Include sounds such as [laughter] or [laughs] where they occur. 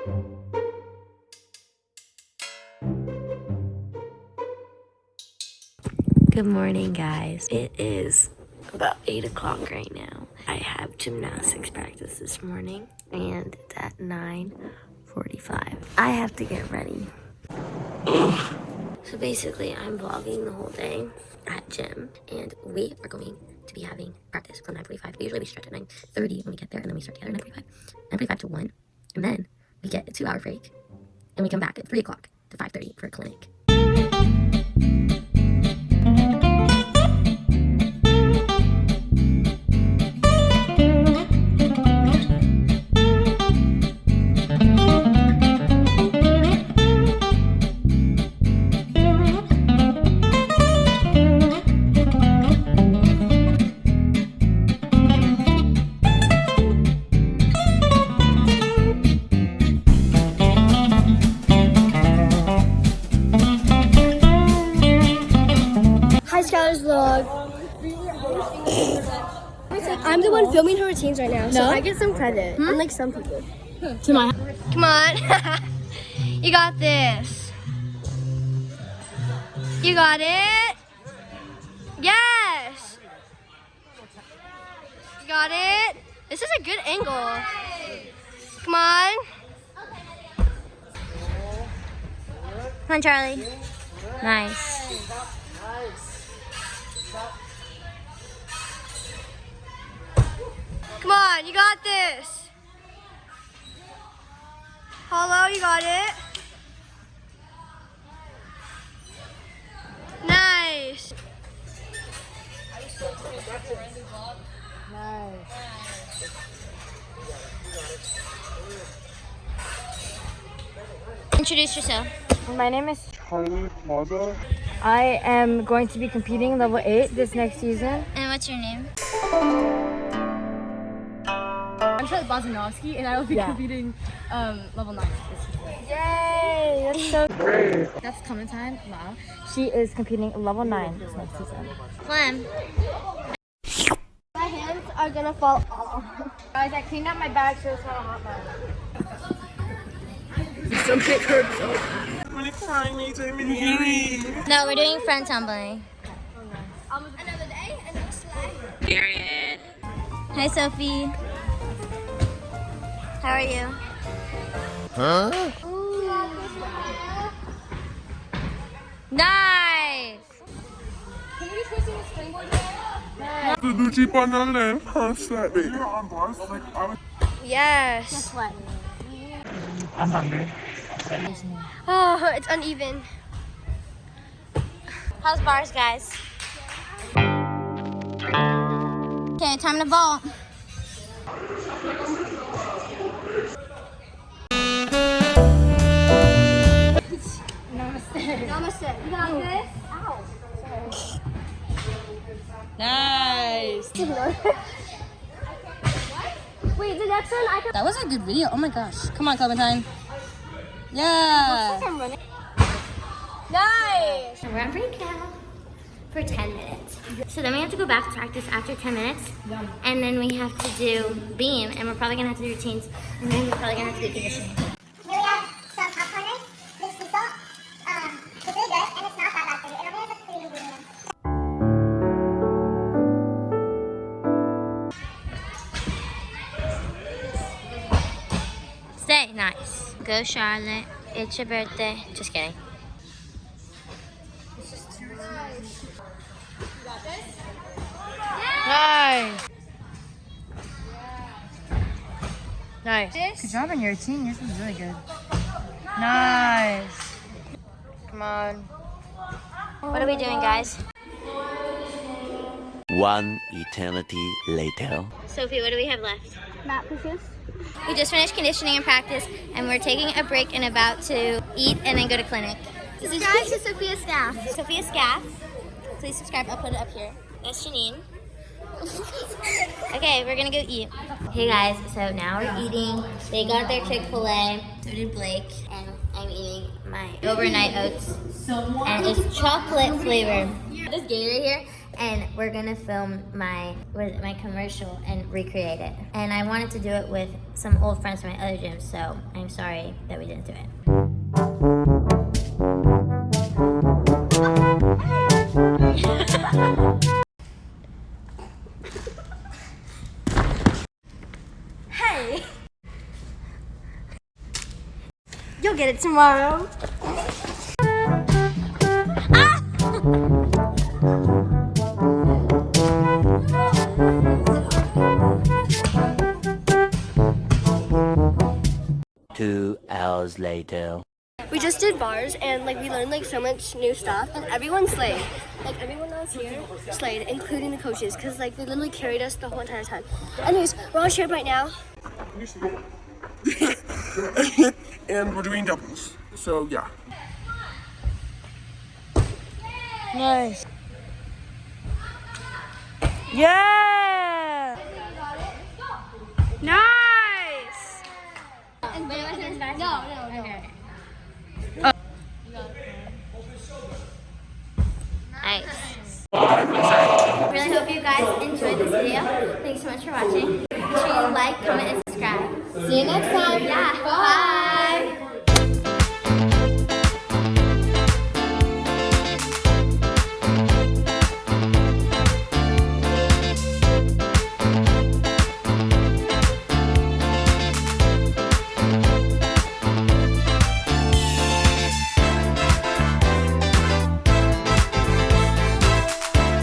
Good morning, guys. It is about 8 o'clock right now. I have gymnastics practice this morning, and it's at 9.45. I have to get ready. so basically, I'm vlogging the whole day at gym, and we are going to be having practice from 9.45. Usually we stretch at 9.30 when we get there, and then we start together at 9.45. 9.45 to 1, and then we get a two-hour break, and we come back at 3 o'clock to 5.30 for a clinic. I'm the one filming her routines right now, so I get some credit, hmm? unlike some people. To my Come on. [laughs] you got this. You got it. Yes. You got it. This is a good angle. Come on. Come on, Charlie. Nice. On, you got this. Hello, you got it. Nice. Nice. Introduce yourself. My name is Charlie Mother. I am going to be competing level 8 this next season. And what's your name? I'm Charlotte Bozanovsky and I will be Yeah. competing um, level 9 this. Yay! That's so great. That's Clementine Lau. She is competing level 9 this next season. Clem. My hands are gonna fall off. Guys, I cleaned out my bag so it's not a hot bag. When it's finally time in here. No, we're doing front tumbling. Another day, another slide. Period. Hi, Sophie. How are you? Huh? Nice! The Gucci on the left hand side, baby. on bars, like I was. Yes. What? I'm hungry. Oh, it's uneven. How's bars, guys? Okay, time to vault. Namaste. Namaste. You got this? Ow. Nice! Wait, the next one I can. That was a good video. Oh my gosh. Come on, Clementine. Yeah! Nice. We're on break now for 10 minutes. So then we have to go back to practice after 10 minutes. And then we have to do beam, and we're probably gonna have to do routines, and then we're probably gonna have to do conditioning. Stay nice. Go Charlotte. It's your birthday. Just kidding. Nice! Nice. Good job on your routine. Yours was really good. Nice. Come on. What are we doing, guys? One eternity later. Sophie, what do we have left? Mat pushes. We just finished conditioning and practice, and we're taking a break and about to eat and then go to clinic. Subscribe to Sophia Staff. Sophia Scaff. Please subscribe. I'll put it up here. That's Janine. [laughs] okay, we're gonna go eat. Hey guys, so now we're eating. They got their Chick-fil-A. So did Blake. And I'm eating my overnight oats. And it's chocolate flavor. This Gator here and we're gonna film my my commercial and recreate it. And I wanted to do it with some old friends from my other gym, so I'm sorry that we didn't do it. Hey! You'll get it tomorrow. Hours later. We just did bars and like we learned like so much new stuff and everyone slayed. Like everyone else here slayed, including the coaches, because like they literally carried us the whole entire time. Anyways, we're on shape right now. [laughs] and we're doing doubles. So yeah. Nice. Yeah. Nice. No, no, no. Nice. Really hope you guys enjoyed this video. Thanks so much for watching. Make sure you like, comment, and subscribe. See you next time.